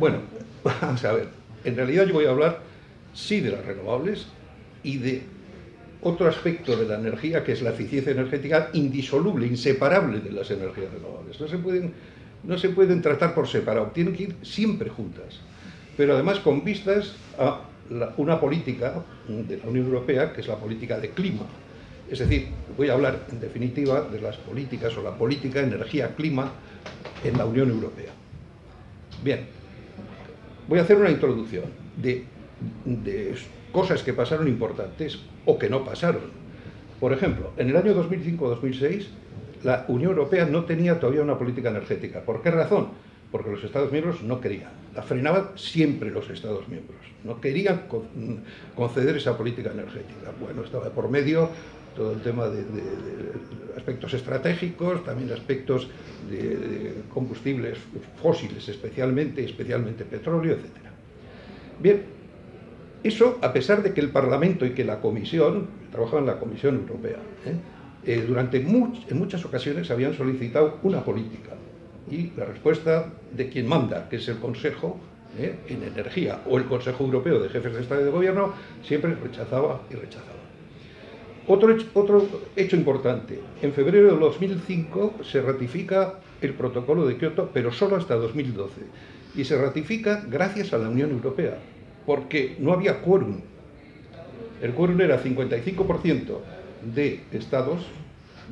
Bueno, vamos a ver. En realidad yo voy a hablar, sí, de las renovables y de otro aspecto de la energía, que es la eficiencia energética indisoluble, inseparable de las energías renovables. No se pueden, no se pueden tratar por separado, tienen que ir siempre juntas. Pero además con vistas a una política de la Unión Europea, que es la política de clima. Es decir, voy a hablar en definitiva de las políticas o la política energía-clima en la Unión Europea. Bien, voy a hacer una introducción de, cosas que pasaron importantes o que no pasaron. Por ejemplo, en el año 2005-2006 la Unión Europea no tenía todavía una política energética. ¿Por qué razón? Porque los Estados miembros no querían. La frenaban siempre los Estados miembros. No querían conceder esa política energética. Bueno, estaba por medio todo el tema de, aspectos estratégicos, también aspectos de, combustibles fósiles especialmente, especialmente petróleo, etc. Bien, eso a pesar de que el Parlamento y que la Comisión, trabajaban en la Comisión Europea, ¿eh? Eh, durante en muchas ocasiones habían solicitado una política y la respuesta de quien manda, que es el Consejo ¿eh? en Energía o el Consejo Europeo de Jefes de Estado y de Gobierno, siempre rechazaba y rechazaba. Otro hecho, otro hecho importante, en febrero de 2005 se ratifica el protocolo de Kioto, pero solo hasta 2012. Y se ratifica gracias a la Unión Europea, porque no había quórum. El quórum era 55% de estados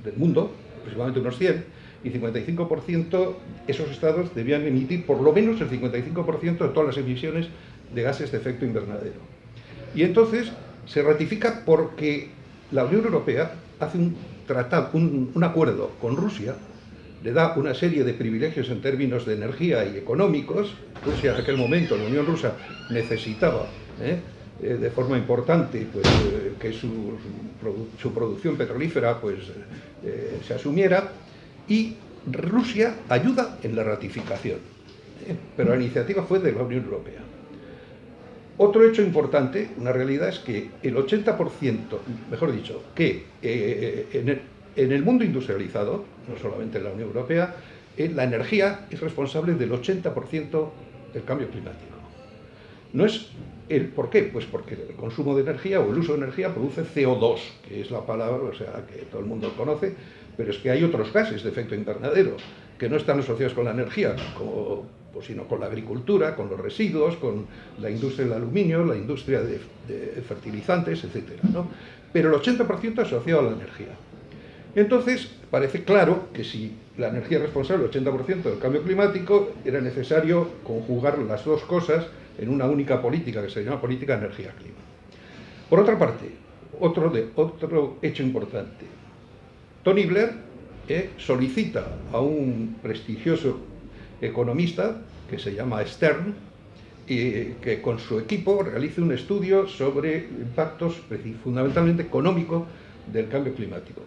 del mundo, aproximadamente unos 100, y 55% esos estados debían emitir por lo menos el 55% de todas las emisiones de gases de efecto invernadero. Y entonces se ratifica porque la Unión Europea hace un tratado, un, acuerdo con Rusia, le da una serie de privilegios en términos de energía y económicos. Rusia en aquel momento, la Unión Rusa, necesitaba ¿eh? Eh, de forma importante pues, eh, que su, producción petrolífera pues, se asumiera y Rusia ayuda en la ratificación. Pero la iniciativa fue de la Unión Europea. Otro hecho importante, una realidad, es que el 80%, mejor dicho, que eh, en, el, mundo industrializado, no solamente en la Unión Europea, eh, la energía es responsable del 80% del cambio climático. No es el, ¿Por qué? Pues porque el consumo de energía o el uso de energía produce CO2, que es la palabra o sea, que todo el mundo conoce, pero es que hay otros gases de efecto invernadero que no están asociados con la energía, pues, sino con la agricultura, con los residuos, con la industria del aluminio, la industria de, fertilizantes, etc. Pero el 80% asociado a la energía. Entonces, parece claro que si la energía es responsable del 80% del cambio climático, era necesario conjugar las dos cosas en una única política, que se llama política energía-clima. Por otra parte, otro, otro hecho importante. Tony Blair eh, solicita a un prestigioso economista que se llama Stern y que con su equipo realice un estudio sobre impactos fundamentalmente económicos del cambio climático.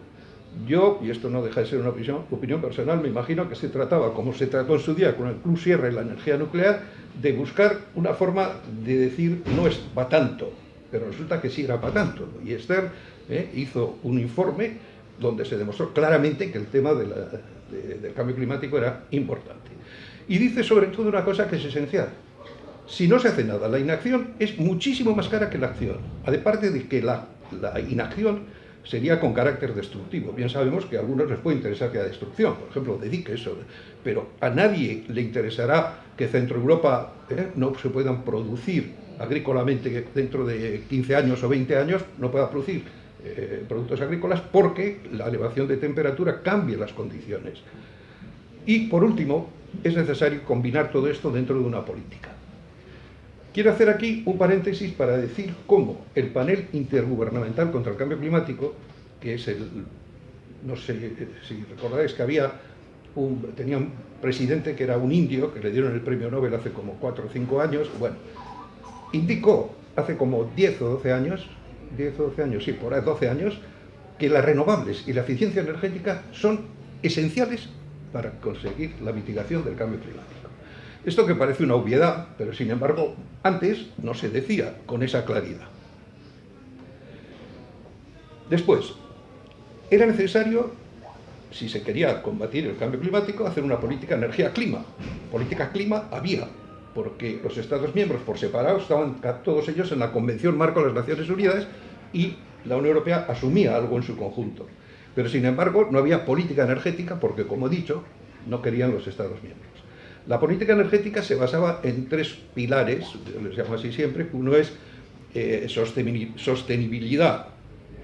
Yo, y esto no deja de ser una opinión, personal, me imagino que se trataba, como se trató en su día con el Club Sierra y la energía nuclear, de buscar una forma de decir no es para tanto, pero resulta que sí era para tanto. Y Stern eh, hizo un informe donde se demostró claramente que el tema del cambio climático era importante. Y dice sobre todo una cosa que es esencial. Si no se hace nada, la inacción es muchísimo más cara que la acción. Aparte de que la, inacción sería con carácter destructivo. Bien sabemos que a algunos les puede interesar que haya destrucción, por ejemplo, dedique eso, pero a nadie le interesará que Centro Europa ¿eh? no se puedan producir agrícolamente dentro de 15 años o 20 años, no pueda producir eh, productos agrícolas porque la elevación de temperatura cambia las condiciones. Y por último, es necesario combinar todo esto dentro de una política. Quiero hacer aquí un paréntesis para decir cómo el panel intergubernamental contra el cambio climático, que es el, no sé si recordáis que había un, tenía un presidente que era un indio, que le dieron el premio Nobel hace como 4 o 5 años, bueno, indicó hace como 10 o 12 años, 10 o 12 años, sí, por ahí 12 años, que las renovables y la eficiencia energética son esenciales para conseguir la mitigación del cambio climático. Esto que parece una obviedad, pero sin embargo antes no se decía con esa claridad. Después, era necesario, si se quería combatir el cambio climático, hacer una política energía-clima. Política clima había, porque los Estados miembros por separado estaban todos ellos en la Convención Marco de las Naciones Unidas y la Unión Europea asumía algo en su conjunto. Pero sin embargo no había política energética porque, como he dicho, no querían los Estados miembros. La política energética se basaba en tres pilares, les llamo así siempre, uno es eh, sostenibilidad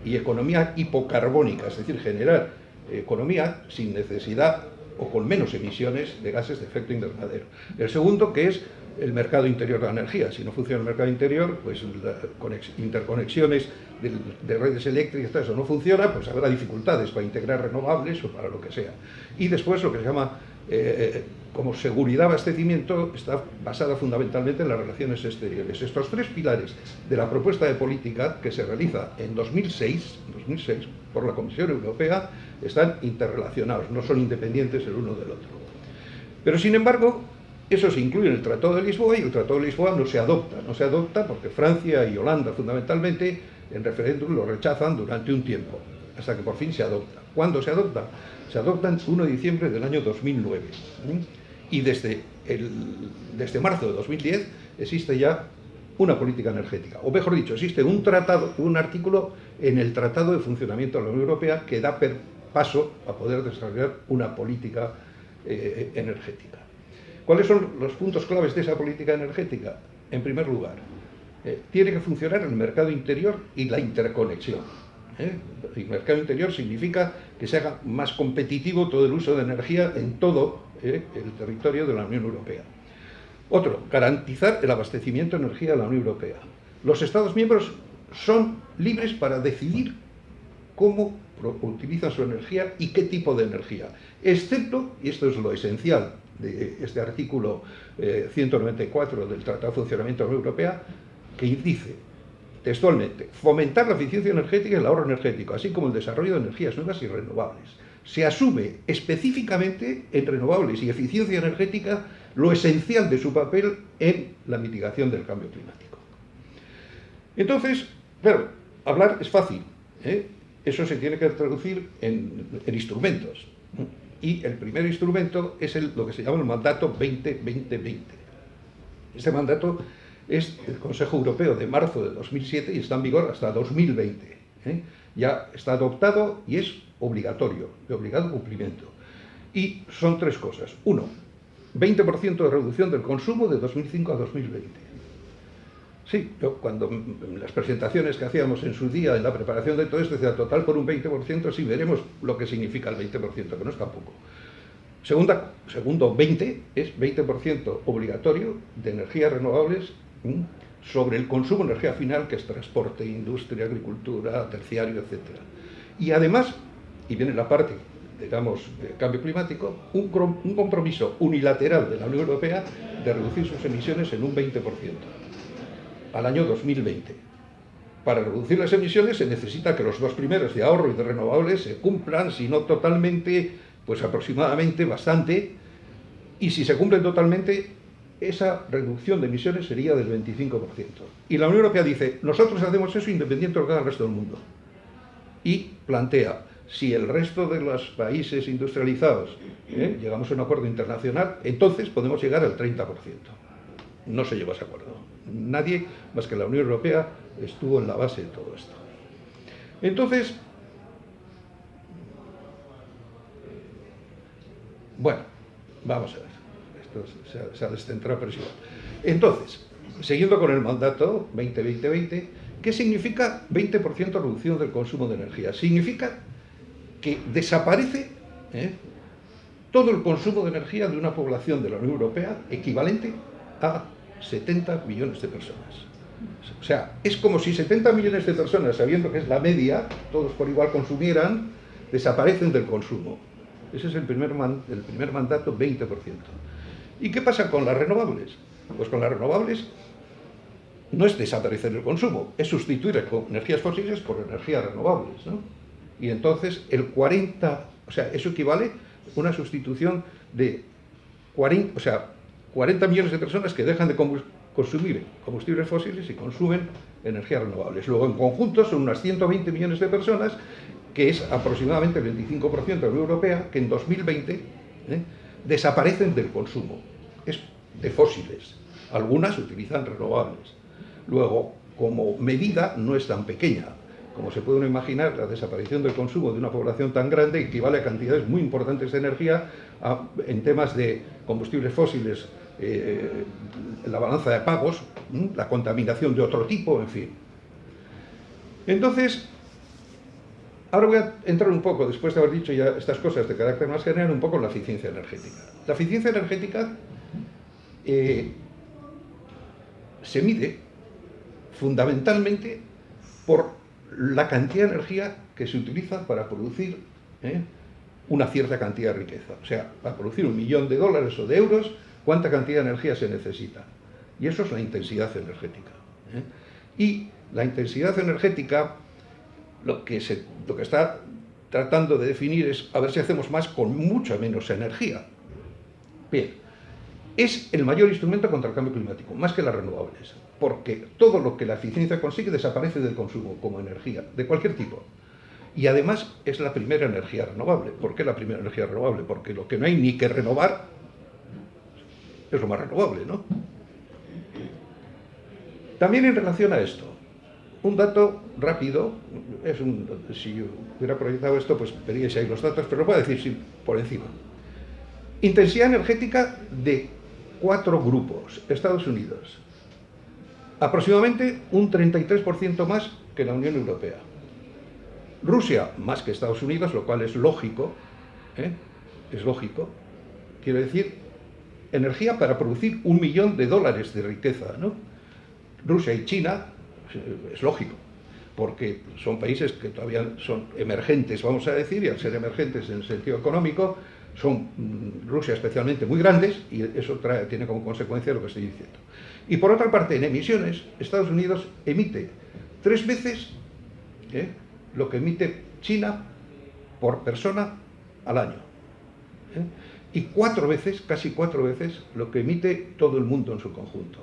y economía hipocarbónica, es decir, generar economía sin necesidad o con menos emisiones de gases de efecto invernadero. El segundo, que es el mercado interior de la energía. Si no funciona el mercado interior, pues interconexiones de, redes eléctricas, eso no funciona, pues habrá dificultades para integrar renovables o para lo que sea. Y después lo que se llama eh, como seguridad abastecimiento está basada fundamentalmente en las relaciones exteriores. Estos tres pilares de la propuesta de política que se realiza en 2006, 2006 por la Comisión Europea están interrelacionados, no son independientes el uno del otro. Pero sin embargo, eso se incluye en el Tratado de Lisboa y el Tratado de Lisboa no se adopta. No se adopta porque Francia y Holanda fundamentalmente en referéndum lo rechazan durante un tiempo, hasta que por fin se adopta. ¿Cuándo se adopta? Se adopta el 1 de diciembre del año 2009. Y desde, el, desde marzo de 2010 existe ya una política energética, o mejor dicho, existe un tratado, un artículo en el Tratado de Funcionamiento de la Unión Europea que da paso a poder desarrollar una política eh, energética. ¿Cuáles son los puntos claves de esa política energética? En primer lugar, eh, tiene que funcionar el mercado interior y la interconexión. ¿Eh? El mercado interior significa que se haga más competitivo todo el uso de energía en todo el territorio de la Unión Europea. Otro, garantizar el abastecimiento de energía de la Unión Europea. Los Estados miembros son libres para decidir cómo utilizan su energía y qué tipo de energía, excepto, y esto es lo esencial de este artículo 194 eh, del Tratado de Funcionamiento de la Unión Europea, que dice textualmente, fomentar la eficiencia energética y el ahorro energético, así como el desarrollo de energías nuevas y renovables. Se asume específicamente en renovables y eficiencia energética lo esencial de su papel en la mitigación del cambio climático. Entonces, claro, hablar es fácil, ¿eh? eso se tiene que traducir en, instrumentos. Y el primer instrumento es lo que se llama el mandato 20-20-20. Este mandato es el Consejo Europeo de marzo de 2007 y está en vigor hasta 2020. ¿eh? Ya está adoptado y es obligatorio, de obligado cumplimiento. Y son tres cosas. Uno, 20% de reducción del consumo de 2005 a 2020. Sí, yo cuando las presentaciones que hacíamos en su día en la preparación de todo esto, decía total por un 20%, sí veremos lo que significa el 20%, que no es tampoco. Segunda, segundo 20 es 20% obligatorio de energías renovables sobre el consumo de energía final, que es transporte, industria, agricultura, terciario, etc. Y además, y viene la parte, digamos, de cambio climático, un, un compromiso unilateral de la Unión Europea de reducir sus emisiones en un 20% al año 2020. Para reducir las emisiones se necesita que los dos primeros de ahorro y de renovables se cumplan, si no totalmente, pues aproximadamente bastante, y si se cumplen totalmente, esa reducción de emisiones sería del 25%. Y la Unión Europea dice, nosotros hacemos eso independiente de lo que haga el resto del mundo. Y plantea, si el resto de los países industrializados ¿eh? llegamos a un acuerdo internacional, entonces podemos llegar al 30%. No se llegó a ese acuerdo. Nadie más que la Unión Europea estuvo en la base de todo esto. Entonces, bueno, vamos a ver. Se ha, descentrado, pero Entonces, siguiendo con el mandato 20-20-20, ¿qué significa 20% reducción del consumo de energía? Significa que desaparece ¿eh? todo el consumo de energía de una población de la Unión Europea equivalente a 70 millones de personas. O sea, es como si 70 millones de personas, sabiendo que es la media, todos por igual consumieran, desaparecen del consumo. Ese es el primer, el primer mandato, 20%. ¿Y qué pasa con las renovables? Pues con las renovables no es desaparecer el consumo, es sustituir energías fósiles por energías renovables. ¿no? Y entonces el 40, o sea, eso equivale a una sustitución de 40, o sea, 40 millones de personas que dejan de consumir combustibles fósiles y consumen energías renovables. Luego, en conjunto, son unas 120 millones de personas, que es aproximadamente el 25% de la Unión Europea, que en 2020 ¿eh? Desaparecen del consumo es de fósiles. Algunas utilizan renovables. Luego, como medida, no es tan pequeña. Como se puede imaginar, la desaparición del consumo de una población tan grande equivale a cantidades muy importantes de energía en temas de combustibles fósiles, eh, la balanza de pagos, la contaminación de otro tipo, en fin. Entonces, ahora voy a entrar un poco, después de haber dicho ya estas cosas de carácter más general, un poco en la eficiencia energética. La eficiencia energética eh, se mide fundamentalmente por la cantidad de energía que se utiliza para producir ¿eh? una cierta cantidad de riqueza. O sea, para producir un millón de dólares o de euros, ¿cuánta cantidad de energía se necesita? Y eso es la intensidad energética. ¿eh? Y la intensidad energética, lo que, se, lo que está tratando de definir es a ver si hacemos más con mucha menos energía. Bien, es el mayor instrumento contra el cambio climático, más que las renovables, porque todo lo que la eficiencia consigue desaparece del consumo como energía, de cualquier tipo. Y además es la primera energía renovable. ¿Por qué la primera energía renovable? Porque lo que no hay ni que renovar es lo más renovable, ¿no? También en relación a esto, un dato rápido, es un, si hubiera proyectado esto, pues veríais ahí los datos, pero lo voy a decir por encima. Intensidad energética de cuatro grupos. Estados Unidos, aproximadamente un 33% más que la Unión Europea. Rusia, más que Estados Unidos, lo cual es lógico, ¿eh? es lógico, quiero decir, energía para producir un millón de dólares de riqueza, ¿no? Rusia y China, es lógico, porque son países que todavía son emergentes, vamos a decir, y al ser emergentes en el sentido económico, son mm, Rusia especialmente muy grandes y eso tiene como consecuencia lo que estoy diciendo. Y por otra parte, en emisiones, Estados Unidos emite tres veces ¿eh? lo que emite China por persona al año. ¿eh? Y cuatro veces, casi cuatro veces, lo que emite todo el mundo en su conjunto.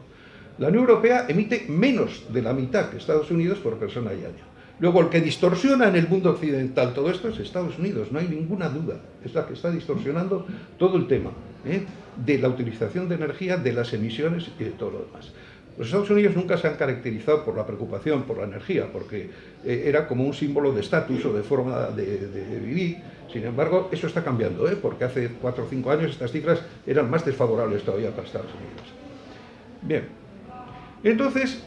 La Unión Europea emite menos de la mitad que Estados Unidos por persona y año. Luego, el que distorsiona en el mundo occidental todo esto es Estados Unidos, no hay ninguna duda. Es la que está distorsionando todo el tema ¿eh? de la utilización de energía, de las emisiones y de todo lo demás. Los Estados Unidos nunca se han caracterizado por la preocupación por la energía, porque eh, era como un símbolo de estatus o de forma de, vivir. Sin embargo, eso está cambiando, ¿eh? porque hace cuatro o cinco años estas cifras eran más desfavorables todavía para Estados Unidos. Bien, entonces,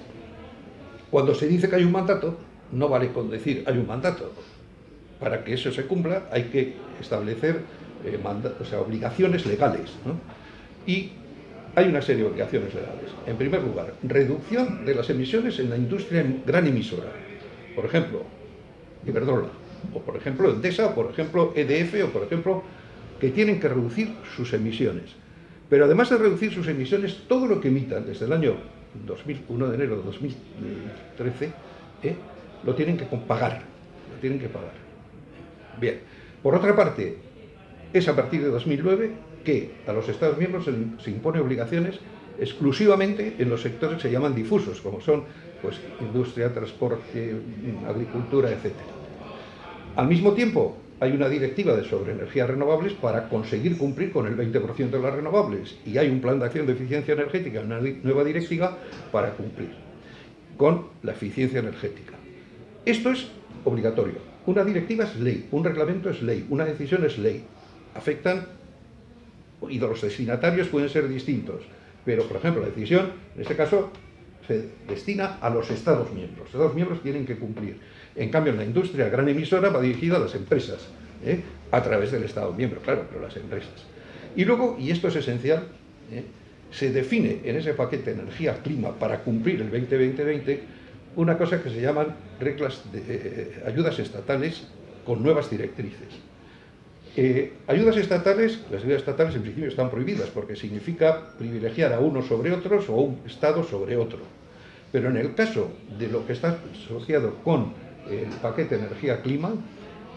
cuando se dice que hay un mandato, no vale con decir hay un mandato. Para que eso se cumpla hay que establecer eh, obligaciones legales. Y hay una serie de obligaciones legales. En primer lugar, reducción de las emisiones en la industria gran emisora. Por ejemplo, Iberdrola, o por ejemplo Endesa, o por ejemplo EDF, o por ejemplo, que tienen que reducir sus emisiones. Pero además de reducir sus emisiones, todo lo que emitan desde el año 2001 de enero de 2013, ¿eh? lo tienen que pagar, lo tienen que pagar. Bien, por otra parte, es a partir de 2009 que a los Estados miembros se, impone obligaciones exclusivamente en los sectores que se llaman difusos, como son pues, industria, transporte, agricultura, etc. Al mismo tiempo, hay una directiva de sobre energías renovables para conseguir cumplir con el 20% de las renovables y hay un plan de acción de eficiencia energética, una nueva directiva para cumplir con la eficiencia energética. Esto es obligatorio. Una directiva es ley, un reglamento es ley, una decisión es ley. Afectan, y los destinatarios pueden ser distintos, pero por ejemplo la decisión, en este caso, se destina a los Estados miembros. Los Estados miembros tienen que cumplir. En cambio, en la industria gran emisora va dirigida a las empresas, ¿eh? a través del Estado miembro, claro, pero las empresas. Y luego, y esto es esencial, ¿eh? se define en ese paquete energía-clima para cumplir el 2020-2020 una cosa que se llaman reglas de eh, ayudas estatales con nuevas directrices. Ayudas estatales, las ayudas estatales en principio están prohibidas porque significa privilegiar a unos sobre otros o a un Estado sobre otro. Pero en el caso de lo que está asociado con el paquete energía-clima,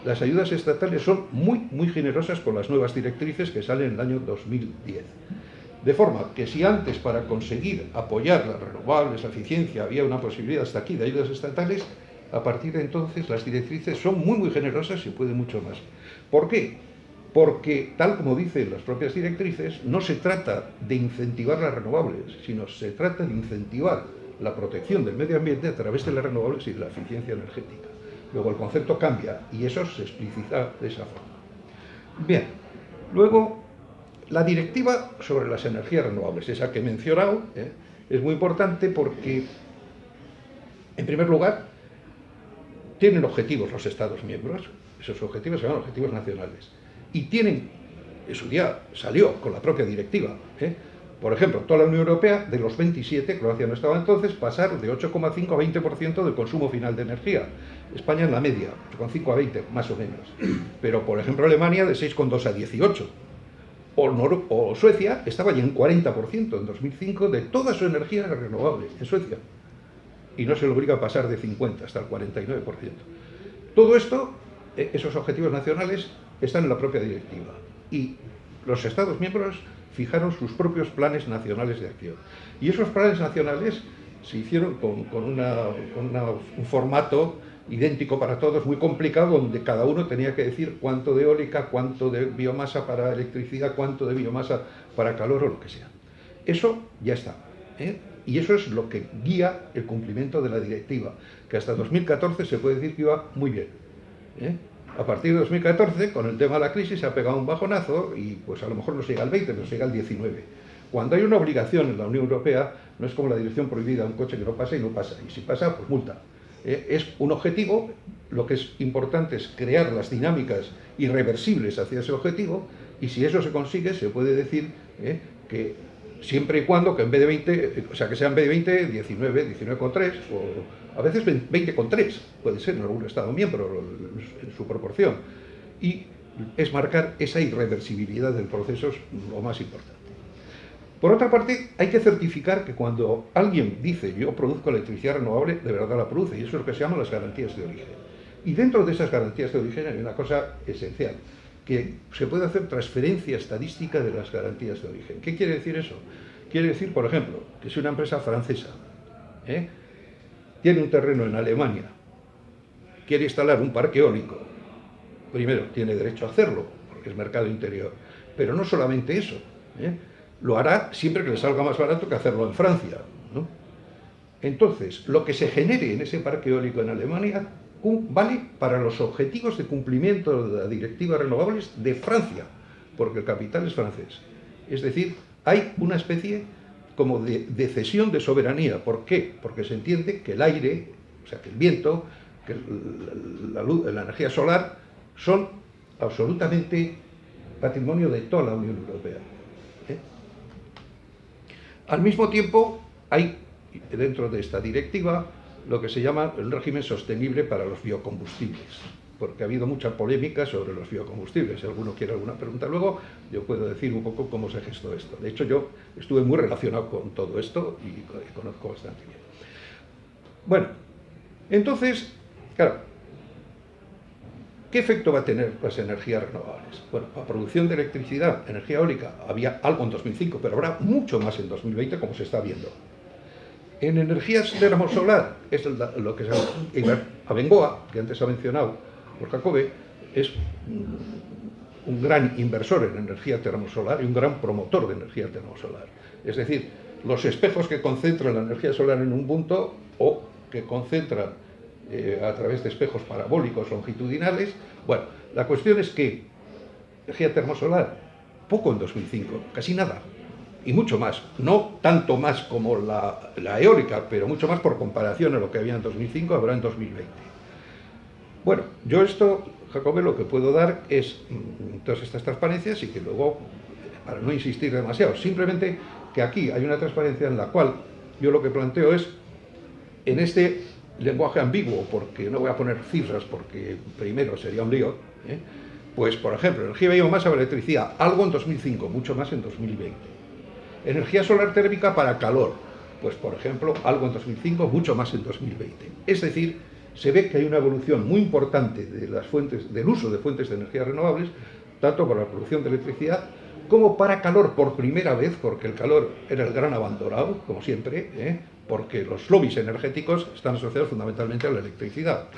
las ayudas estatales son muy, muy generosas con las nuevas directrices que salen en el año 2010. De forma que si antes para conseguir apoyar las renovables, la eficiencia, había una posibilidad hasta aquí de ayudas estatales, a partir de entonces las directrices son muy muy generosas y pueden mucho más. ¿Por qué? porque, tal como dicen las propias directrices, no se trata de incentivar las renovables, sino se trata de incentivar la protección del medio ambiente a través de las renovables y de la eficiencia energética. Luego el concepto cambia y eso se explicita de esa forma. Bien, luego la directiva sobre las energías renovables, esa que he mencionado, ¿eh? es muy importante porque, en primer lugar, tienen objetivos los Estados miembros, esos objetivos se llaman objetivos nacionales, y tienen, en su día salió con la propia directiva, ¿eh? Por ejemplo, toda la Unión Europea, de los 27, Croacia no estaba entonces, pasar de 8,5 a 20% del consumo final de energía. España en la media, 8,5 a 20, más o menos. Pero, por ejemplo, Alemania de 6,2 a 18. O, o, Suecia estaba ya en 40% en 2005 de toda su energía renovable, en Suecia. Y no se le obliga a pasar de 50 hasta el 49%. Todo esto, eh, esos objetivos nacionales, están en la propia directiva. Y los Estados miembros fijaron sus propios planes nacionales de acción. Y esos planes nacionales se hicieron con, un formato idéntico para todos, muy complicado, donde cada uno tenía que decir cuánto de eólica, cuánto de biomasa para electricidad, cuánto de biomasa para calor o lo que sea. Eso ya está. ¿eh? Y eso es lo que guía el cumplimiento de la directiva, que hasta 2014 se puede decir que iba muy bien. ¿eh? A partir de 2014, con el tema de la crisis, se ha pegado un bajonazo y pues a lo mejor no llega al 20, pero llega al 19. Cuando hay una obligación en la Unión Europea, no es como la dirección prohibida, un coche que no pasa y no pasa, y si pasa, pues multa. Eh, es un objetivo, lo que es importante es crear las dinámicas irreversibles hacia ese objetivo, y si eso se consigue, se puede decir eh, que siempre y cuando que en vez de 20, o sea, que sea en vez de 20, 19, 19,3, o a veces 20,3, puede ser en algún Estado miembro, su proporción. Y es marcar esa irreversibilidad del proceso es lo más importante. Por otra parte, hay que certificar que cuando alguien dice yo produzco electricidad renovable, de verdad la produce, y eso es lo que se llama las garantías de origen. Y dentro de esas garantías de origen hay una cosa esencial, que se puede hacer transferencia estadística de las garantías de origen. ¿Qué quiere decir eso? Quiere decir, por ejemplo, que si una empresa francesa ¿eh? Tiene un terreno en Alemania, quiere instalar un parque eólico, primero, tiene derecho a hacerlo, porque es mercado interior, pero no solamente eso, ¿eh? lo hará siempre que le salga más barato que hacerlo en Francia. Entonces, lo que se genere en ese parque eólico en Alemania vale para los objetivos de cumplimiento de la directiva renovables de Francia, porque el capital es francés. Es decir, hay una especie como de, cesión de soberanía. ¿Por qué? Porque se entiende que el aire, o sea, que el viento, que la, luz, la energía solar son absolutamente patrimonio de toda la Unión Europea. ¿eh? Al mismo tiempo, hay dentro de esta directiva lo que se llama el régimen sostenible para los biocombustibles, porque ha habido mucha polémica sobre los biocombustibles. Si alguno quiere alguna pregunta luego, yo puedo decir un poco cómo se gestó esto. De hecho, yo estuve muy relacionado con todo esto y conozco bastante bien. Bueno, entonces, claro, ¿qué efecto va a tener las energías renovables? Bueno, la producción de electricidad, energía eólica, había algo en 2005, pero habrá mucho más en 2020, como se está viendo. En energías termosolar, es lo que se llama Abengoa, que antes ha mencionado por Jacobe, es un gran inversor en energía termosolar y un gran promotor de energía termosolar. Es decir, los espejos que concentran la energía solar en un punto o que concentran eh, a través de espejos parabólicos longitudinales. Bueno, la cuestión es que energía termosolar, poco en 2005, casi nada y mucho más, no tanto más como la, eólica, pero mucho más por comparación a lo que había en 2005, habrá en 2020. Bueno, yo esto, Jacobe, lo que puedo dar es mm, todas estas transparencias y que luego, para no insistir demasiado, simplemente que aquí hay una transparencia en la cual yo lo que planteo es, en este lenguaje ambiguo, porque no voy a poner cifras porque primero sería un lío, ¿eh? pues por ejemplo, energía biomasa o electricidad, algo en 2005, mucho más en 2020 Energía solar térmica para calor, pues por ejemplo, algo en 2005, mucho más en 2020. Es decir, se ve que hay una evolución muy importante de las fuentes, del uso de fuentes de energía renovables, tanto para la producción de electricidad como para calor por primera vez, porque el calor era el gran abandonado, como siempre, ¿eh? porque los lobbies energéticos están asociados fundamentalmente a la electricidad.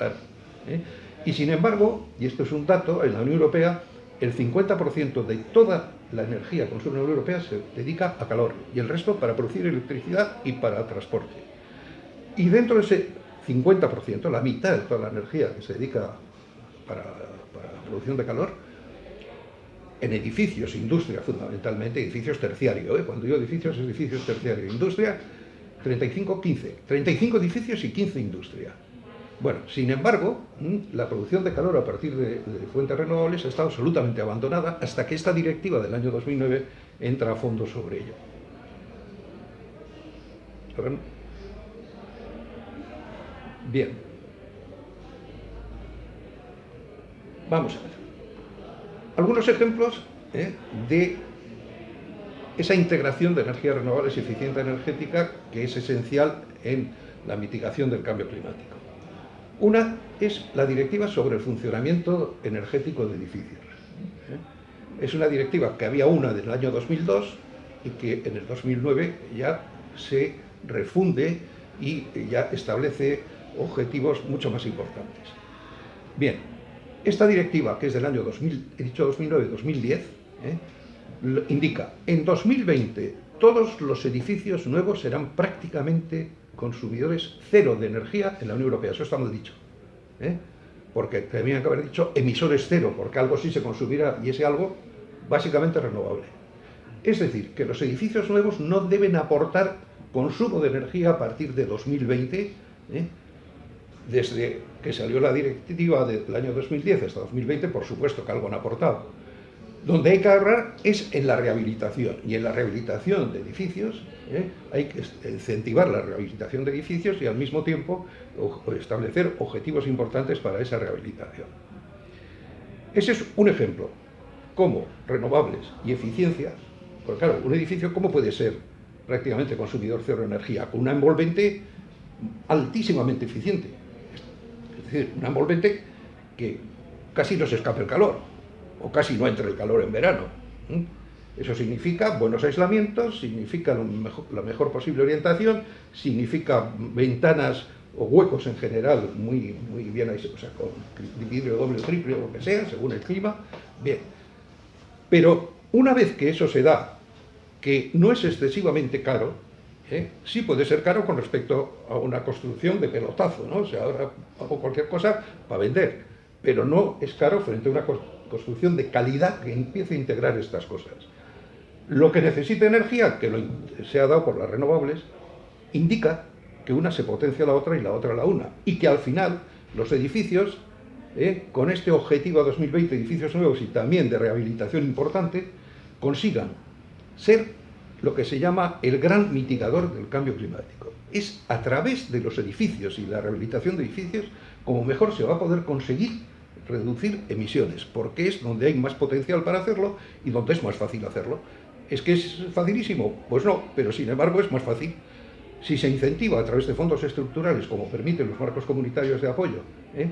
¿eh? Y sin embargo, y esto es un dato, en la Unión Europea el 50% de toda la energía que consume la Unión Europea se dedica a calor y el resto para producir electricidad y para transporte. Y dentro de ese 50%, la mitad de toda la energía que se dedica para, la producción de calor, en edificios, industria fundamentalmente, edificios terciarios, ¿eh? cuando digo edificios, edificios terciarios, industria, 35, 15, 35 edificios y 15 industria. Bueno, sin embargo, la producción de calor a partir de, fuentes renovables estado absolutamente abandonada hasta que esta directiva del año 2009 entra a fondo sobre ello. Bien. Vamos a ver. Algunos ejemplos ¿eh? de esa integración de energías renovables y eficiencia energética que es esencial en la mitigación del cambio climático. Una es la directiva sobre el funcionamiento energético de edificios. Es una directiva que había una del año 2002 y que en el 2009 ya se refunde y ya establece objetivos mucho más importantes. Bien, esta directiva, que es del año 2000, he dicho 2009-2010, ¿eh? indica, en 2020 todos los edificios nuevos serán prácticamente consumidores cero de energía en la Unión Europea, eso está mal dicho. ¿eh? Porque tenían que haber dicho emisores cero, porque algo sí se consumirá y ese algo básicamente renovable. Es decir, que los edificios nuevos no deben aportar consumo de energía a partir de 2020, ¿eh? Desde que salió la directiva del año 2010 hasta 2020, por supuesto que algo han aportado donde hay que ahorrar es en la rehabilitación. Y en la rehabilitación de edificios ¿eh? hay que incentivar la rehabilitación de edificios y al mismo tiempo establecer objetivos importantes para esa rehabilitación. Ese es un ejemplo. Cómo renovables y eficiencia, porque claro, un edificio ¿cómo puede ser prácticamente consumidor cero de energía? Con una envolvente altísimamente eficiente. Es decir, una envolvente que casi no se escape el calor, o casi no entre el calor en verano. Eso significa buenos aislamientos, significa la mejor posible orientación, significa ventanas o huecos en general muy, muy bien o sea, con vidrio doble, triple o lo que sea, según el clima. Bien. Pero una vez que eso se da, que no es excesivamente caro, ¿eh? sí puede ser caro con respecto a una construcción de pelotazo, ¿no? O sea, ahora hago cualquier cosa para vender, pero no es caro frente a una construcción de calidad que empiece a integrar estas cosas. Lo que necesita energía, que se ha dado por las renovables, indica que una se potencia a la otra y la otra a la una. Y que al final los edificios, eh, con este objetivo a 2020, edificios nuevos y también de rehabilitación importante, consigan ser lo que se llama el gran mitigador del cambio climático. Es a través de los edificios y la rehabilitación de edificios como mejor se va a poder conseguir reducir emisiones, porque es donde hay más potencial para hacerlo y donde es más fácil hacerlo. ¿Es que es facilísimo? Pues no, pero sin embargo es más fácil. Si se incentiva a través de fondos estructurales, como permiten los marcos comunitarios de apoyo, ¿eh?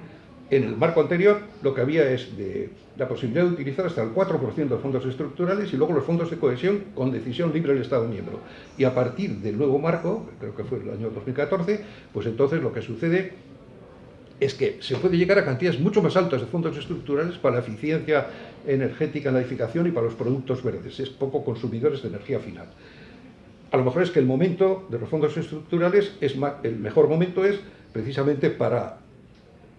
En el marco anterior lo que había es de, la posibilidad de utilizar hasta el 4% de fondos estructurales y luego los fondos de cohesión con decisión libre del Estado miembro. Y a partir del nuevo marco, creo que fue el año 2014, pues entonces lo que sucede es que se puede llegar a cantidades mucho más altas de fondos estructurales para la eficiencia energética en la edificación y para los productos verdes. Es poco consumidores de energía final. A lo mejor es que el momento de los fondos estructurales, es el mejor momento es precisamente para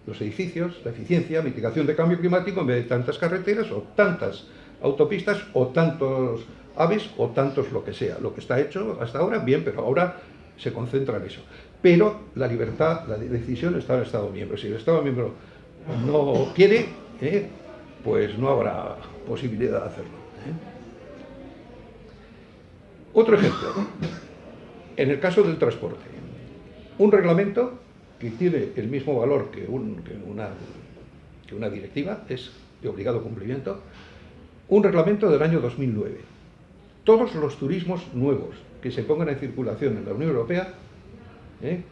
los edificios, la eficiencia, mitigación de cambio climático, en vez de tantas carreteras o tantas autopistas o tantos aves o tantos lo que sea. Lo que está hecho hasta ahora, bien, pero ahora se concentra en eso pero la libertad, la decisión está en el Estado miembro. Si el Estado miembro no quiere, ¿eh? pues no habrá posibilidad de hacerlo. ¿eh? Otro ejemplo, en el caso del transporte, un reglamento que tiene el mismo valor que, una, que una directiva, es de obligado cumplimiento, un reglamento del año 2009. Todos los turismos nuevos que se pongan en circulación en la Unión Europea ¿eh?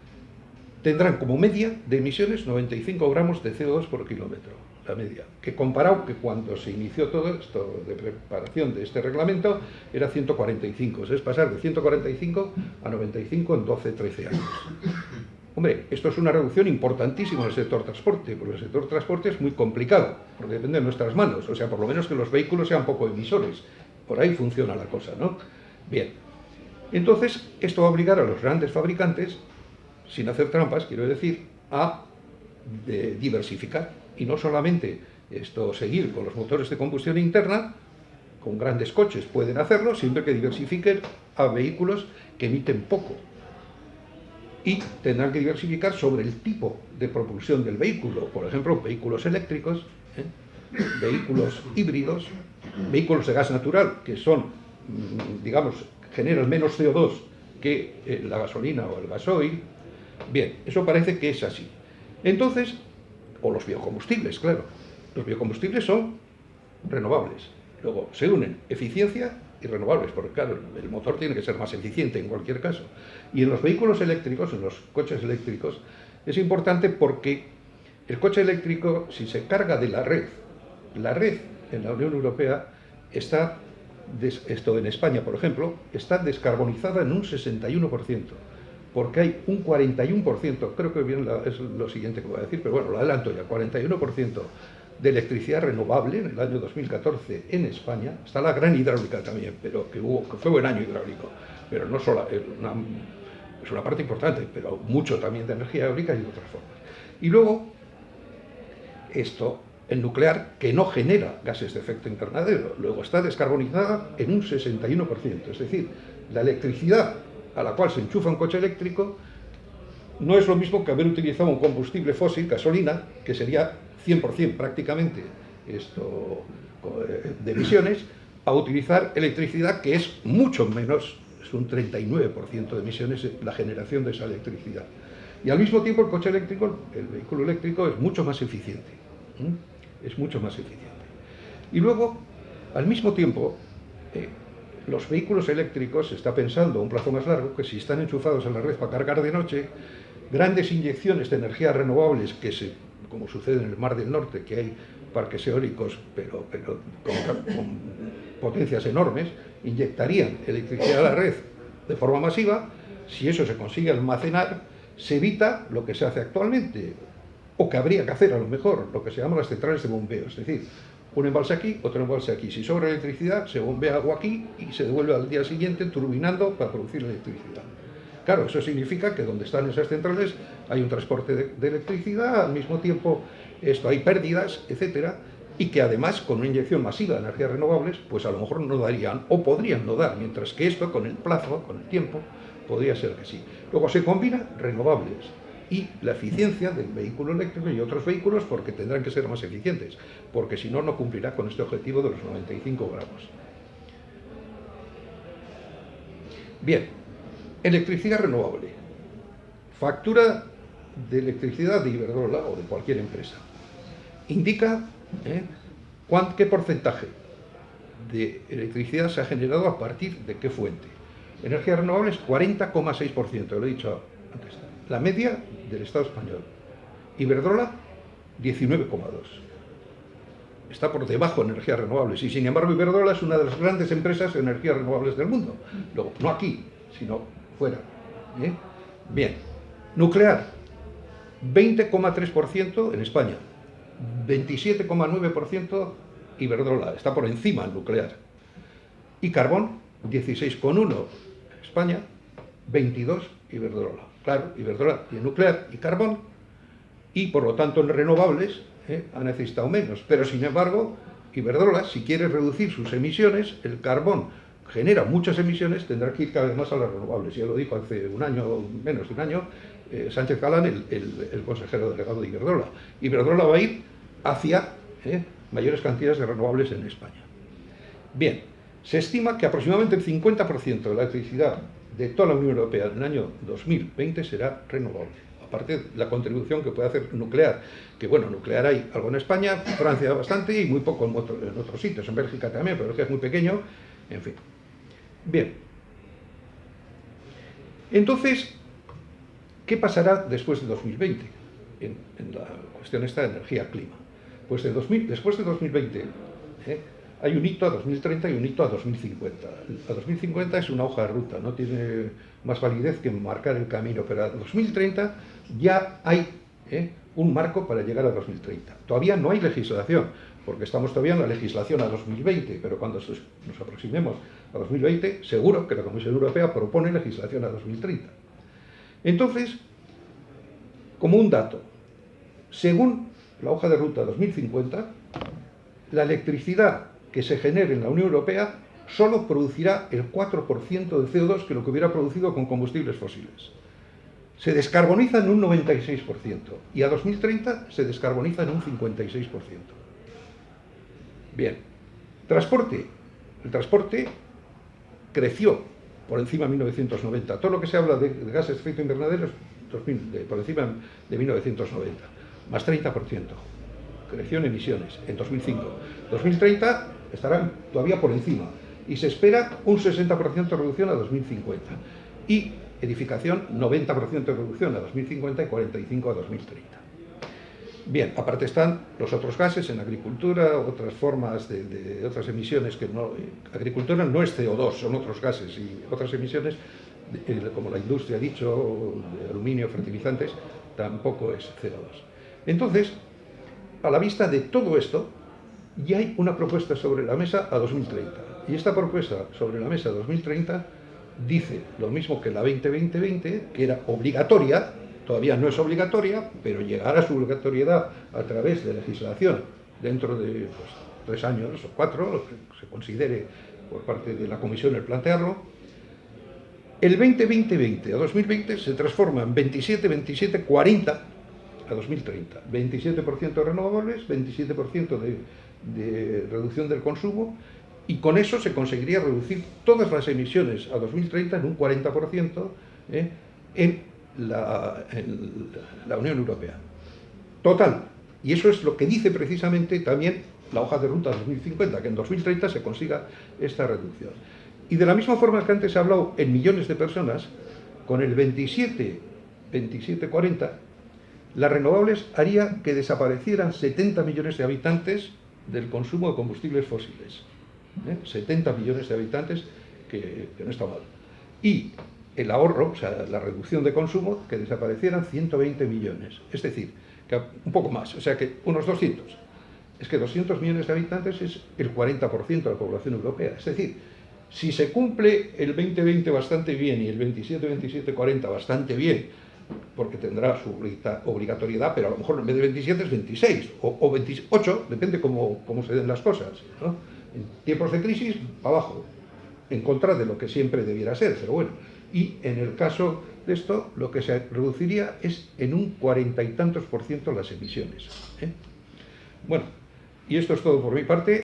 tendrán como media de emisiones 95 gramos de CO2 por kilómetro, la media, que comparado que cuando se inició todo esto de preparación de este reglamento era 145, es pasar de 145 a 95 en 12-13 años. Hombre, esto es una reducción importantísima en el sector transporte, porque el sector transporte es muy complicado, porque depende de nuestras manos, o sea, por lo menos que los vehículos sean poco emisores. Por ahí funciona la cosa, ¿no? Bien. Entonces, esto va a obligar a los grandes fabricantes, sin hacer trampas, quiero decir, a diversificar. Y no solamente esto seguir con los motores de combustión interna, con grandes coches pueden hacerlo, siempre que diversifiquen a vehículos que emiten poco. Y tendrán que diversificar sobre el tipo de propulsión del vehículo, por ejemplo, vehículos eléctricos, ¿eh? vehículos híbridos, vehículos de gas natural, que son, mm, digamos, generan menos CO2 que eh, la gasolina o el gasoil. Bien, eso parece que es así. Entonces, o los biocombustibles, claro. Los biocombustibles son renovables. Luego se unen eficiencia y renovables, porque claro, el motor tiene que ser más eficiente en cualquier caso. Y en los vehículos eléctricos, en los coches eléctricos, es importante porque el coche eléctrico, si se carga de la red, la red en la Unión Europea está, esto en España por ejemplo, está descarbonizada en un 61%, porque hay un 41%, creo que bien es lo siguiente que voy a decir, pero bueno, lo adelanto ya, 41% de electricidad renovable en el año 2014 en España, está la gran hidráulica también, pero que, hubo, que fue buen año hidráulico, pero no solo, es una, es una parte importante, pero mucho también de energía eólica y de otras formas. Y luego, esto, el nuclear, que no genera gases de efecto invernadero, luego está descarbonizada en un 61%, es decir, la electricidad a la cual se enchufa un coche eléctrico no es lo mismo que haber utilizado un combustible fósil, gasolina, que sería 100% prácticamente esto, eh, de emisiones, a utilizar electricidad que es mucho menos, es un 39% de emisiones la generación de esa electricidad. Y al mismo tiempo el coche eléctrico, el vehículo eléctrico es mucho más eficiente, es mucho más eficiente. Y luego, al mismo tiempo, eh, los vehículos eléctricos, se está pensando a un plazo más largo, que si están enchufados en la red para cargar de noche, grandes inyecciones de energías renovables que se como sucede en el Mar del Norte, que hay parques eólicos, pero, pero con, potencias enormes, inyectarían electricidad a la red de forma masiva, si eso se consigue almacenar, se evita lo que se hace actualmente, o que habría que hacer a lo mejor, lo que se llama las centrales de bombeo, es decir, un embalse aquí, otro embalse aquí. Si sobra electricidad, se bombea agua aquí y se devuelve al día siguiente turbinando para producir electricidad. Claro, eso significa que donde están esas centrales hay un transporte de, electricidad, al mismo tiempo esto hay pérdidas, etcétera, y que además con una inyección masiva de energías renovables, pues a lo mejor no darían o podrían no dar, mientras que esto con el plazo, con el tiempo, podría ser que sí. Luego se combina renovables y la eficiencia del vehículo eléctrico y otros vehículos porque tendrán que ser más eficientes, porque si no, no cumplirá con este objetivo de los 95 gramos. Bien, Electricidad renovable. Factura de electricidad de Iberdrola o de cualquier empresa. Indica ¿eh? qué porcentaje de electricidad se ha generado a partir de qué fuente. Energías renovables 40,6%, lo he dicho antes. La media del Estado español. Iberdrola 19,2%. Está por debajo de energías renovables y sin embargo Iberdrola es una de las grandes empresas de energías renovables del mundo. No aquí, sino ¿eh? Bien, nuclear, 20,3% en España, 27,9% Iberdrola, está por encima el nuclear. Y carbón, 16,1% España, 22% Iberdrola. Claro, Iberdrola tiene nuclear y carbón, y por lo tanto en renovables ¿eh? ha necesitado menos. Pero sin embargo, Iberdrola, si quiere reducir sus emisiones, el carbón genera muchas emisiones, tendrá que ir cada vez más a las renovables. Ya lo dijo hace un año, menos de un año, eh, Sánchez Galán, el, consejero delegado de Iberdrola. Iberdrola va a ir hacia eh, mayores cantidades de renovables en España. Bien, se estima que aproximadamente el 50% de la electricidad de toda la Unión Europea en el año 2020 será renovable. Aparte de la contribución que puede hacer nuclear, que bueno, nuclear hay algo en España, Francia bastante y muy poco en, en otros sitios, en Bélgica también, pero que es muy pequeño, en fin. Bien. Entonces, ¿qué pasará después de 2020 en, la cuestión esta de energía-clima? Pues de 2000, después de 2020, ¿eh? hay un hito a 2030 y un hito a 2050. A 2050 es una hoja de ruta, no tiene más validez que marcar el camino, pero a 2030 ya hay ¿eh? un marco para llegar a 2030. Todavía no hay legislación, porque estamos todavía en la legislación a 2020, pero cuando nos aproximemos a 2020, seguro que la Comisión Europea propone legislación a 2030. Entonces, como un dato, según la hoja de ruta 2050, la electricidad que se genere en la Unión Europea solo producirá el 4% de CO2 que lo que hubiera producido con combustibles fósiles. Se descarboniza en un 96% y a 2030 se descarboniza en un 56%. Bien, transporte. El transporte creció por encima de 1990. Todo lo que se habla de, gases de efecto invernadero es por encima de 1990, más 30%. Creció en emisiones en 2005. 2030 estarán todavía por encima y se espera un 60% de reducción a 2050 y edificación 90% de reducción a 2050 y 45 a 2030. Bien, aparte están los otros gases en agricultura, otras formas de, otras emisiones que no... Agricultura no es CO2, son otros gases y otras emisiones, como la industria ha dicho, aluminio, fertilizantes, tampoco es CO2. Entonces, a la vista de todo esto, ya hay una propuesta sobre la mesa a 2030. Y esta propuesta sobre la mesa a 2030 dice lo mismo que la 2020-2020, que era obligatoria, todavía no es obligatoria, pero llegará a su obligatoriedad a través de legislación dentro de pues, tres años o cuatro, lo que se considere por parte de la Comisión el plantearlo, el 2020-20 a 2020 se transforma en 27-27-40 a 2030. 27% de renovables, 27% de, de reducción del consumo y con eso se conseguiría reducir todas las emisiones a 2030 en un 40% ¿eh? en, la, Unión Europea. Total. Y eso es lo que dice precisamente también la hoja de ruta 2050, que en 2030 se consiga esta reducción. Y de la misma forma que antes he hablado en millones de personas, con el 27, 27, 40, las renovables haría que desaparecieran 70 millones de habitantes del consumo de combustibles fósiles. 70 ¿eh? millones de habitantes, que, no está mal. Y el ahorro, o sea, la reducción de consumo, que desaparecieran 120 millones. Es decir, que un poco más, o sea que unos 200. Es que 200 millones de habitantes es el 40% de la población europea. Es decir, si se cumple el 2020 bastante bien y el 27-27-40 bastante bien, porque tendrá su obligatoriedad, pero a lo mejor en vez de 27 es 26 o, 28, depende cómo, se den las cosas. En tiempos de crisis, abajo, en contra de lo que siempre debiera ser, pero bueno. Y en el caso de esto, lo que se reduciría es en un cuarenta y tantos por ciento las emisiones. ¿eh? Bueno, y esto es todo por mi parte.